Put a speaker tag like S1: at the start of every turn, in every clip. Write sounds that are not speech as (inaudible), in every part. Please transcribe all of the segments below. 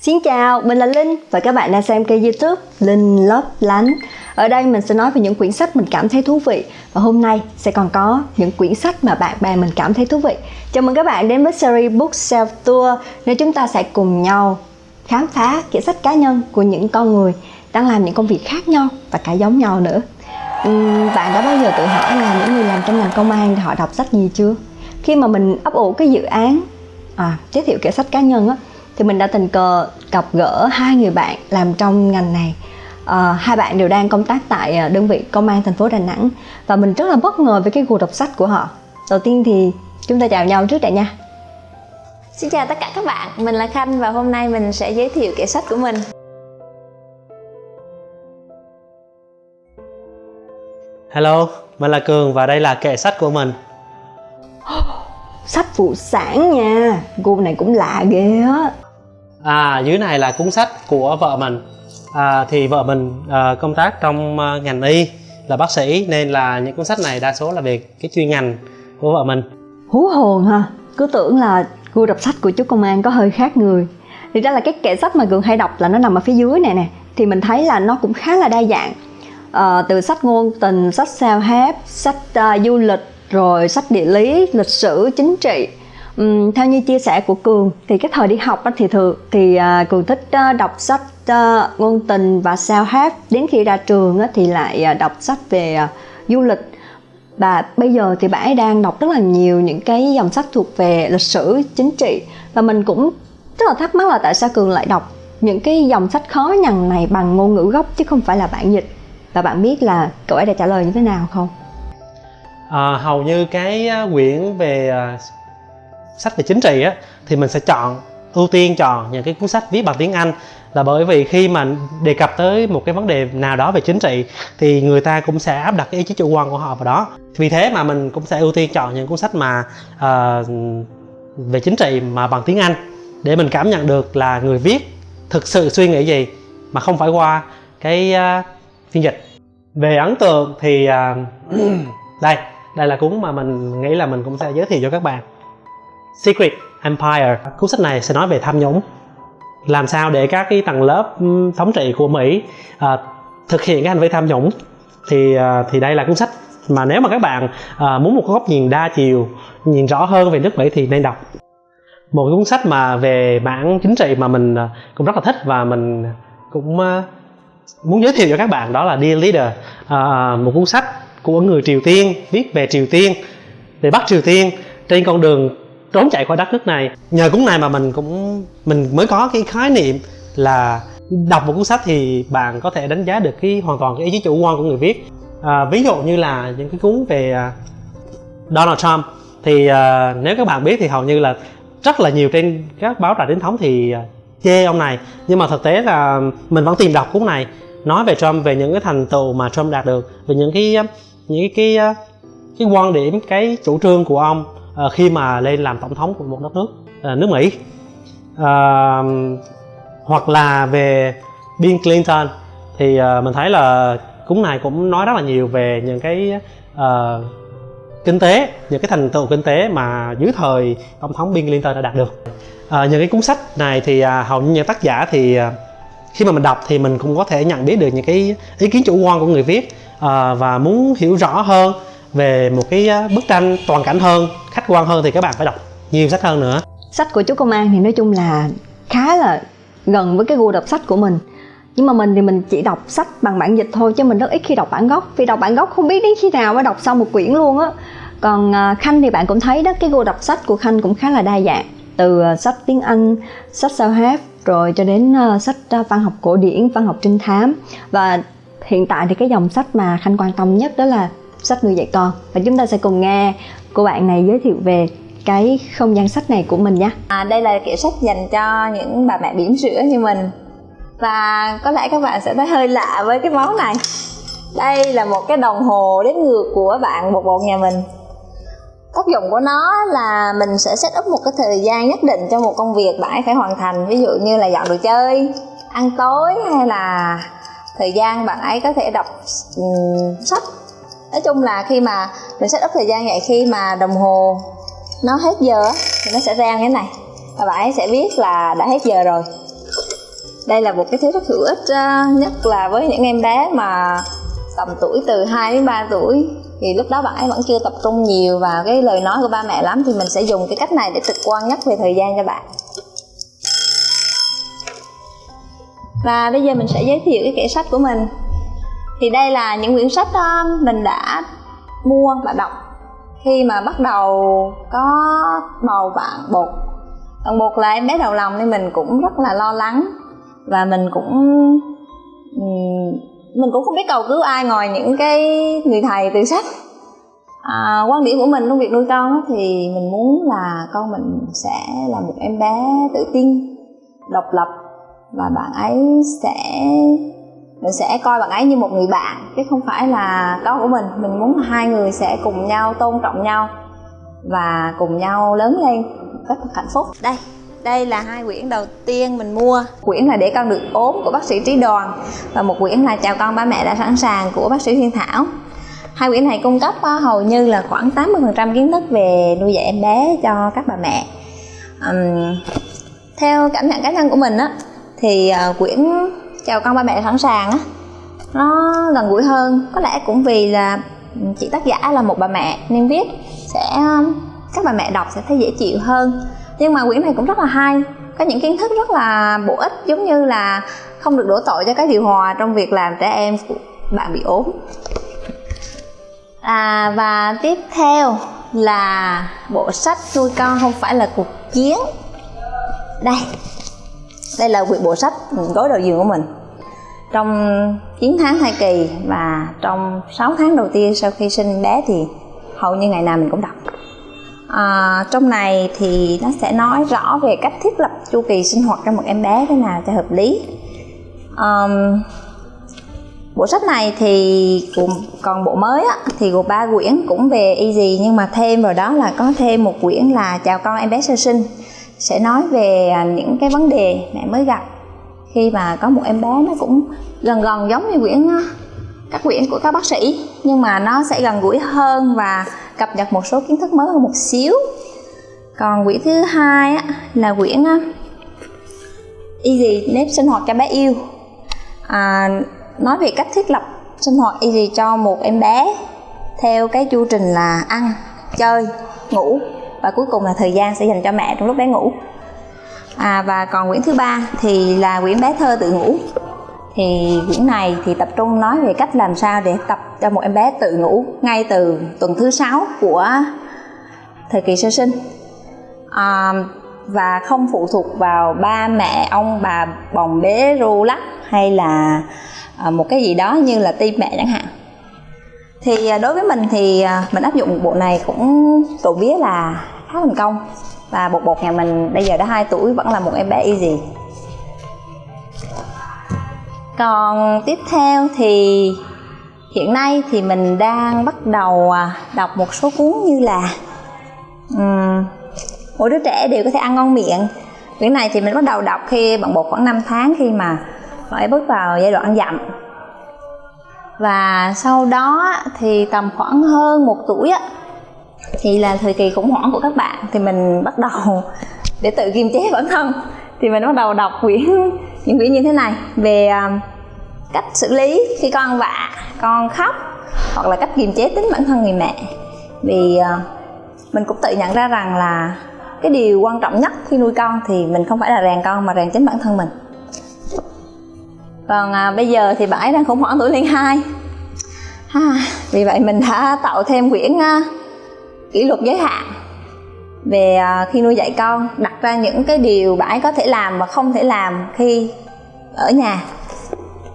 S1: Xin chào, mình là Linh và các bạn đang xem kênh youtube Linh Lấp Lánh. Ở đây mình sẽ nói về những quyển sách mình cảm thấy thú vị Và hôm nay sẽ còn có những quyển sách mà bạn bè mình cảm thấy thú vị. Chào mừng các bạn đến với series Bookshelf Tour Nơi chúng ta sẽ cùng nhau khám phá kỹ sách cá nhân của những con người đang làm những công việc khác nhau và cả giống nhau nữa. Uhm, Bạn đã bao giờ tự hỏi là những người làm trong ngành công an thì họ đọc sách gì chưa? Khi mà mình ấp ủ cái dự án à, giới thiệu kỹ sách cá nhân á thì mình đã tình cờ gặp gỡ hai người bạn làm trong ngành này. À, hai bạn đều đang công tác tại à, đơn vị công an thành phố Đà Nẵng. Và mình rất là bất ngờ với cái gu đọc sách của họ. Đầu tiên thì chúng ta chào nhau trước đã nha.
S2: Xin chào tất cả các bạn, mình là Khanh và hôm nay mình sẽ giới thiệu kệ sách của mình.
S3: Hello, mình là Cường và đây là kệ sách của mình. (gasps)
S1: Sách phụ sản nha, gu này cũng lạ ghê á
S3: À, dưới này là cuốn sách của vợ mình. À, Thì vợ mình à, công tác trong à, ngành y là bác sĩ Nên là những cuốn sách này đa số là về cái chuyên ngành của vợ mình.
S1: Hú hồn ha, cứ tưởng là gu đọc sách của chú công an có hơi khác người. Thì ra là cái kệ sách mà Cường hay đọc là nó nằm ở phía dưới này nè. Thì mình thấy là nó cũng khá là đa dạng. À, Từ sách ngôn tình, sách sao hép sách uh, du lịch Rồi sách địa lý, lịch sử, chính trị um, theo như chia sẻ của cường thì cái thời đi học á, thì thường thì uh, cường thích uh, đọc sách uh, ngôn tình và sao hát. Đến khi ra trường á, thì lại uh, đọc sách về uh, du lịch. Và bây giờ thì bạn ấy đang đọc rất là nhiều những cái dòng sách thuộc về lịch sử chính trị. Và mình cũng rất là thắc mắc là tại sao cường lại đọc những cái dòng sách khó nhằn này bằng ngôn ngữ gốc chứ không phải là bản dịch. Và bạn biết là cậu ấy đã trả lời như thế nào không?
S3: À, hầu như cái quyển về sách về chính trị á thì mình sẽ chọn ưu tiên chọn những cái cuốn sách viết bằng tiếng Anh. Là bởi vì khi mà đề cập tới một cái vấn đề nào đó về chính trị thì người ta cũng sẽ áp đặt cái ý chí chủ quan của họ vào đó. Vì thế mà mình cũng sẽ ưu tiên chọn những cuốn sách mà uh, về chính trị mà bằng tiếng Anh để mình cảm nhận được là người viết thực sự suy nghĩ gì mà không phải qua cái uh, phiên dịch. Về ấn tượng thì uh, (clears throat) đây đây là cuốn mà mình nghĩ là mình cũng sẽ giới thiệu cho các bạn. Secret Empire. Cuốn sách này sẽ nói về tham nhũng. Làm sao để các cái tầng lớp thống trị của Mỹ uh, thực hiện cái hành vi tham nhũng? Thì uh, thì đây là cuốn sách mà nếu mà các bạn uh, muốn một góc nhìn đa chiều nhìn rõ hơn về nước Mỹ thì nên đọc. Một cuốn sách mà về mảng chính trị mà mình uh, cũng rất là thích và mình cũng uh, muốn giới thiệu cho các bạn đó là Dear Leader. Uh, một cuốn sách của người Triều Tiên viết về Triều Tiên về Bắc Triều Tiên trên con đường trốn chạy khỏi đất nước này. Nhờ cuốn này mà mình cũng mình mới có cái khái niệm là đọc một cuốn sách thì bạn có thể đánh giá được cái hoàn toàn cái ý chí chủ quan của người viết. À, ví dụ như là những cái cuốn về à, Donald Trump thì à, nếu các bạn biết thì hầu như là rất là nhiều trên các báo đài chính thống thì à, chê ông này. Nhưng mà thực tế là mình vẫn tìm đọc cuốn này nói về Trump về những cái thành tựu mà Trump đạt được về những cái à, những cái cái, cái quan điểm cái chủ trương của ông. Ờ, khi mà lên làm tổng thống của một đất nước ờ, nước Mỹ. À, hoặc là về Bill Clinton thì mình thấy là cuốn này cũng nói rất là nhiều về những cái uh, kinh tế những cái thành tựu kinh tế mà dưới thời tổng thống Bill Clinton đã đạt được. À, những cái cuốn sách này thì à, hầu như những tác giả thì à, khi mà mình đọc thì mình cũng có thể nhận biết được những cái ý kiến chủ quan của người viết à, và muốn hiểu rõ hơn về một cái bức tranh toàn cảnh hơn, khách quan hơn thì các bạn phải đọc nhiều sách hơn nữa.
S1: Sách của chú công an thì nói chung là khá là gần với cái gu đọc sách của mình. Nhưng mà mình thì mình chỉ đọc sách bằng bản dịch thôi, chứ mình rất ít khi đọc bản gốc. Vì đọc bản gốc không biết đến khi nào mới đọc xong một quyển luôn á. Còn à, khanh thì bạn cũng thấy đó, cái gu đọc sách của khanh cũng khá là đa dạng. Từ à, sách tiếng anh, sách sao hát rồi cho đến à, sách văn học cổ điển, văn học trinh thám. Và hiện tại thì cái dòng sách mà khanh quan tâm nhất đó là sách nuôi dạy con. Và chúng ta sẽ cùng nghe cô bạn này giới thiệu về cái không gian sách này của mình nhé.
S2: À, đây là kiểu sách dành cho những bà mẹ bỉm sữa như mình. Và có lẽ các bạn sẽ thấy hơi lạ với cái món này. Đây là một cái đồng hồ đếm ngược của bạn bột bột nhà mình. Tác dụng của nó là mình sẽ set up một cái thời gian nhất định cho một công việc bạn ấy phải hoàn thành. Ví dụ như là dọn đồ chơi ăn tối hay là thời gian bạn ấy có thể đọc um, sách nói chung là khi mà mình set up thời gian vậy, khi mà đồng hồ nó hết giờ thì nó sẽ ra như thế này. Và bạn ấy sẽ biết là đã hết giờ rồi. Đây là một cái thứ rất hữu ích ờ, nhất là với những em bé mà tầm tuổi từ 2 đến 3 tuổi. Thì lúc đó bạn ấy vẫn chưa tập trung nhiều vào cái lời nói của ba mẹ lắm, thì mình sẽ dùng cái cách này để trực quan nhất về thời gian cho bạn. Và bây giờ mình sẽ giới thiệu cái kệ sách của mình thì đây là những quyển sách um, mình đã mua và đọc. Khi mà bắt đầu có bầu bạn bột bạn bột là em bé đầu lòng nên mình cũng rất là lo lắng. Và mình cũng mình cũng không biết cầu cứu ai ngoài những cái người thầy từ sách. À, quan điểm của mình trong việc nuôi con thì mình muốn là con mình sẽ là một em bé tự tin độc lập và bạn ấy sẽ mình sẽ coi bạn ấy như một người bạn chứ không phải là con của mình. Mình muốn hai người sẽ cùng nhau tôn trọng nhau và cùng nhau lớn lên một cách hạnh phúc. Đây đây là hai quyển đầu tiên mình mua. Quyển là để con được ốm của bác sĩ trí đoàn. Và một quyển là chào con ba mẹ đã sẵn sàng của bác sĩ Huyên Thảo. Hai quyển này cung cấp hầu như là khoảng 80% kiến thức về nuôi dạy em bé cho các bà mẹ. Um, theo cảm nhận cá nhân của mình á thì uh, quyển chào con ba mẹ sẵn sàng á. Nó gần gũi hơn có lẽ cũng vì là chị tác giả là một bà mẹ nên viết sẽ các bà mẹ đọc sẽ thấy dễ chịu hơn. Nhưng mà quyển này cũng rất là hay có những kiến thức rất là bổ ích giống như là không được đổ tội cho cái điều hòa trong việc làm trẻ em của bạn bị ốm. À, và tiếp theo là bộ sách nuôi con không phải là cuộc chiến. Đây đây là quyển bộ sách gối đầu giường của mình trong 9 tháng thai kỳ và trong 6 tháng đầu tiên sau khi sinh bé thì hầu như ngày nào mình cũng đọc. À, trong này thì nó sẽ nói rõ về cách thiết lập chu kỳ sinh hoạt cho một em bé thế nào cho hợp lý. Um, bộ sách này thì còn bộ mới á, thì gồm ba quyển cũng về easy nhưng mà thêm vào đó là có thêm một quyển là chào con em bé sơ sinh. Sẽ nói về à, những cái vấn đề mẹ mới gặp khi mà có một em bé nó cũng gần gần giống như quyển các quyển của các bác sĩ nhưng mà nó sẽ gần gũi hơn và cập nhật một số kiến thức mới hơn một xíu. Còn quyển thứ hai á, là quyển easy nếp sinh hoạt cho bé yêu. À, nói về cách thiết lập sinh hoạt easy cho một em bé theo cái chu trình là ăn chơi ngủ và cuối cùng là thời gian sẽ dành cho mẹ trong lúc bé ngủ à, và còn quyển thứ ba thì là quyển bé thơ tự ngủ. Thì quyển này thì tập trung nói về cách làm sao để tập cho một em bé tự ngủ ngay từ tuần thứ sáu của thời kỳ sơ sinh. À, và không phụ thuộc vào ba mẹ ông bà bồng bế ru lắc hay là à, một cái gì đó như là tim mẹ chẳng hạn. Thì à, đối với mình thì à, mình áp dụng bộ này cũng trộm vía là khá thành công và bột bột nhà mình bây giờ đã 2 tuổi vẫn là một em bé easy. Còn tiếp theo thì hiện nay thì mình đang bắt đầu à, đọc một số cuốn như là um, mỗi đứa trẻ đều có thể ăn ngon miệng. Quyển này thì mình bắt đầu đọc khi bạn bột khoảng 5 tháng khi mà phải bước vào giai đoạn ăn dặm. Và sau đó thì tầm khoảng hơn một tuổi á thì là thời kỳ khủng hoảng của các bạn thì mình bắt đầu (laughs) để tự kiềm chế bản thân. Thì mình bắt đầu đọc quyển (laughs) những quyển như thế này về à, cách xử lý khi con vạ con khóc hoặc là cách kiềm chế tính bản thân người mẹ. Vì à, mình cũng tự nhận ra rằng là cái điều quan trọng nhất khi nuôi con thì mình không phải là rèn con mà rèn chính bản thân mình. Còn à, bây giờ thì bạn ấy đang khủng hoảng tuổi lên hai. Ha, vì vậy mình đã tạo thêm quyển à, kỷ luật giới hạn. Về à, khi nuôi dạy con, đặt ra những cái điều bạn ấy có thể làm và không thể làm khi ở nhà.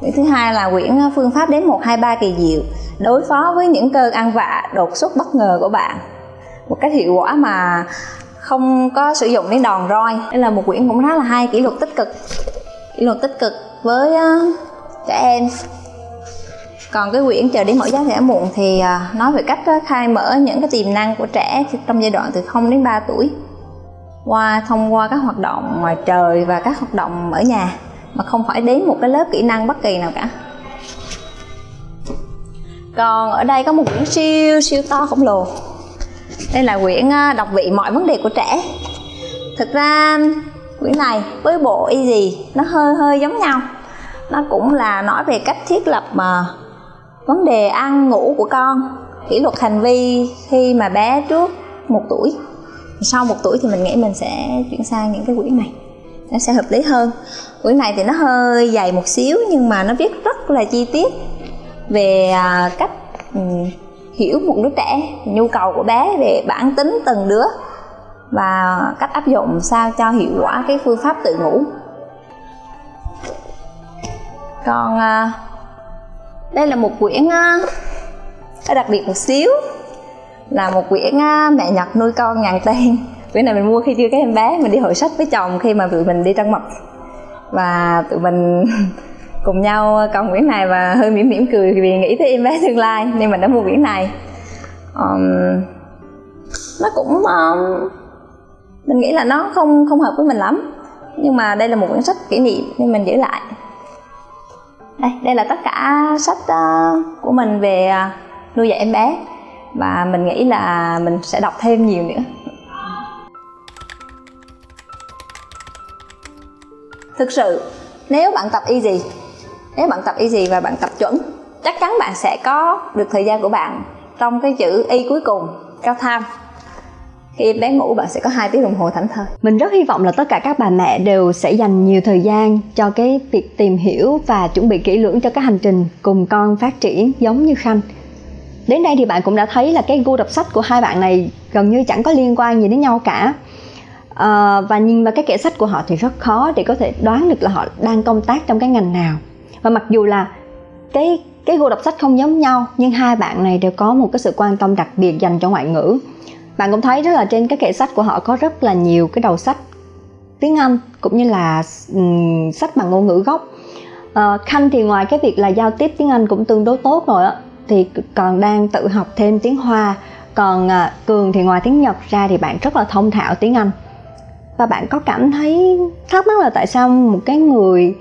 S2: Quyển thứ hai là quyển phương pháp đến một, hai, ba kỳ diệu, đối phó với những cơn ăn vạ, đột xuất bất ngờ của bạn. Một cách hiệu quả mà không có sử dụng đến đòn roi. Đây là một quyển cũng khá là hay, kỷ luật tích cực. Kỷ luật tích cực với à, trẻ em còn cái quyển chờ đến mỗi giá trẻ muộn thì à, nói về cách khai mở những cái tiềm năng của trẻ trong giai đoạn từ 0 đến 3 tuổi. Qua, thông qua các hoạt động ngoài trời và các hoạt động ở nhà, mà không phải đến một cái lớp kỹ năng bất kỳ nào cả. Còn ở đây có một quyển siêu siêu to khổng lồ. Đây là quyển đọc vị mọi vấn đề của trẻ. Thực ra, quyển này với bộ Easy nó hơi hơi giống nhau. Nó cũng là nói về cách thiết lập mà vấn đề ăn ngủ của con. Kỷ luật hành vi khi mà bé trước một tuổi. Sau một tuổi thì mình nghĩ mình sẽ chuyển sang những cái quyển này. Nó sẽ hợp lý hơn. Quyển này thì nó hơi dày một xíu nhưng mà nó viết rất là chi tiết về à, cách um, hiểu một đứa trẻ nhu cầu của bé về bản tính từng đứa và cách áp dụng sao cho hiệu quả cái phương pháp tự ngủ. Còn à, đây là một quyển à, đặc biệt một xíu. Là một quyển à, mẹ nhật nuôi con ngàn tên (laughs) quyển này mình mua khi chưa có em bé mình đi hội sách với chồng khi mà tụi mình đi trăng mật. Và tụi mình (laughs) cùng nhau cầm quyển này và hơi mỉm mỉm cười vì nghĩ tới em bé tương lai nên mình đã mua quyển này. Um, nó cũng um, mình nghĩ là nó không không hợp với mình lắm. Nhưng mà đây là một quyển sách kỷ niệm nên mình giữ lại đây đây là tất cả sách uh, của mình về uh, nuôi dạy em bé. Và mình nghĩ là mình sẽ đọc thêm nhiều nữa. Thực sự nếu bạn tập easy nếu bạn tập easy và bạn tập chuẩn chắc chắn bạn sẽ có được thời gian của bạn trong cái chữ y cuối cùng cao tham khi em bé ngủ bạn sẽ có hai tiếng đồng hồ thảnh thơi.
S1: Mình rất hy vọng là tất cả các bà mẹ đều sẽ dành nhiều thời gian cho cái việc tìm hiểu và chuẩn bị kỹ lưỡng cho cái hành trình cùng con phát triển giống như khanh. Đến đây thì bạn cũng đã thấy là cái gu đọc sách của hai bạn này gần như chẳng có liên quan gì đến nhau cả. À, và nhìn vào cái kệ sách của họ thì rất khó để có thể đoán được là họ đang công tác trong cái ngành nào. Và mặc dù là cái cái gu đọc sách không giống nhau nhưng hai bạn này đều có một cái sự quan tâm đặc biệt dành cho ngoại ngữ bạn cũng thấy rất là trên cái kệ sách của họ có rất là nhiều cái đầu sách tiếng Anh cũng như là um, sách bằng ngôn ngữ gốc. Uh, Khanh thì ngoài cái việc là giao tiếp tiếng Anh cũng tương đối tốt rồi á thì còn đang tự học thêm tiếng Hoa. Còn uh, Cường thì ngoài tiếng Nhật ra thì bạn rất là thông thạo tiếng Anh. Và bạn có cảm thấy thắc mắc là tại sao một cái người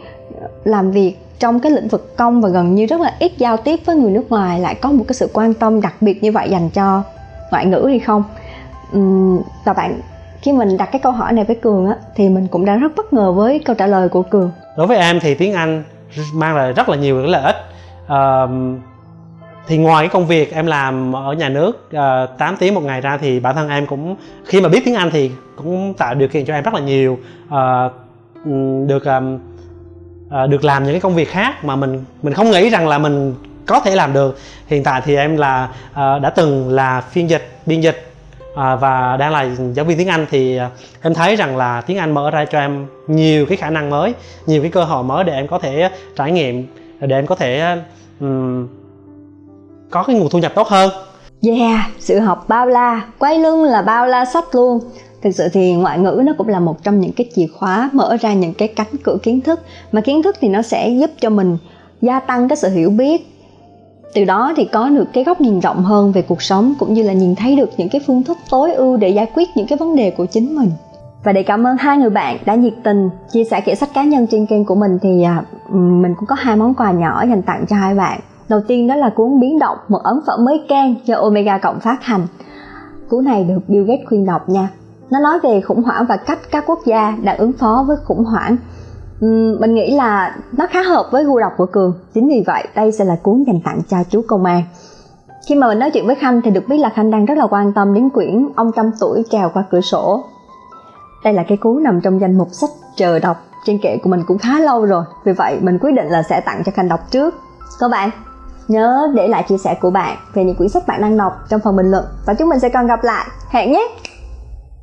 S1: làm việc trong cái lĩnh vực công và gần như rất là ít giao tiếp với người nước ngoài lại có một cái sự quan tâm đặc biệt như vậy dành cho ngoại ngữ hay không? Và bạn khi mình đặt cái câu hỏi này với cường á thì mình cũng đã rất bất ngờ với câu trả lời của cường.
S3: Đối với em thì tiếng anh mang lại rất là nhiều cái lợi ích. Uh, thì ngoài cái công việc em làm ở nhà nước ờ, uh, 8 tiếng một ngày ra thì bản thân em cũng khi mà biết tiếng Anh thì cũng tạo điều kiện cho em rất là nhiều uh, được um, uh, được làm những cái công việc khác mà mình mình không nghĩ rằng là mình có thể làm được. Hiện tại thì em là uh, đã từng là phiên dịch biên dịch à, và đang là giáo viên tiếng Anh thì à, em thấy rằng là tiếng Anh mở ra cho em nhiều cái khả năng mới nhiều cái cơ hội mới để em có thể trải nghiệm để em có thể um, có cái nguồn thu nhập tốt hơn.
S1: Yeah, sự học bao la, quay lưng là bao la sách luôn. Thực sự thì ngoại ngữ nó cũng là một trong những cái chìa khóa mở ra những cái cánh cửa kiến thức Mà kiến thức thì nó sẽ giúp cho mình gia tăng cái sự hiểu biết từ đó thì có được cái góc nhìn rộng hơn về cuộc sống, cũng như là nhìn thấy được những cái phương thức tối ưu để giải quyết những cái vấn đề của chính mình. Và để cảm ơn hai người bạn đã nhiệt tình chia sẻ kệ sách cá nhân trên kênh của mình thì à, mình cũng có hai món quà nhỏ dành tặng cho hai bạn. Đầu tiên đó là cuốn biến động một ấn phẩm mới can do omega cộng phát hành. Cuốn này được bill gates khuyên đọc nha. Nó nói về khủng hoảng và cách các quốc gia đã ứng phó với khủng hoảng mình nghĩ là nó khá hợp với gu đọc của cường. Chính vì vậy, đây sẽ là cuốn dành tặng cho chú công an. Khi mà mình nói chuyện với khanh thì được biết là khanh đang rất là quan tâm đến quyển ông trăm tuổi trèo qua cửa sổ. Đây là cái cuốn nằm trong danh mục sách chờ đọc, trên kệ của mình cũng khá lâu rồi. Vì vậy, mình quyết định là sẽ tặng cho khanh đọc trước. Các bạn, nhớ để lại chia sẻ của bạn về những quyển sách bạn đang đọc trong phần bình luận. Và chúng mình sẽ còn gặp lại. Hẹn nhé!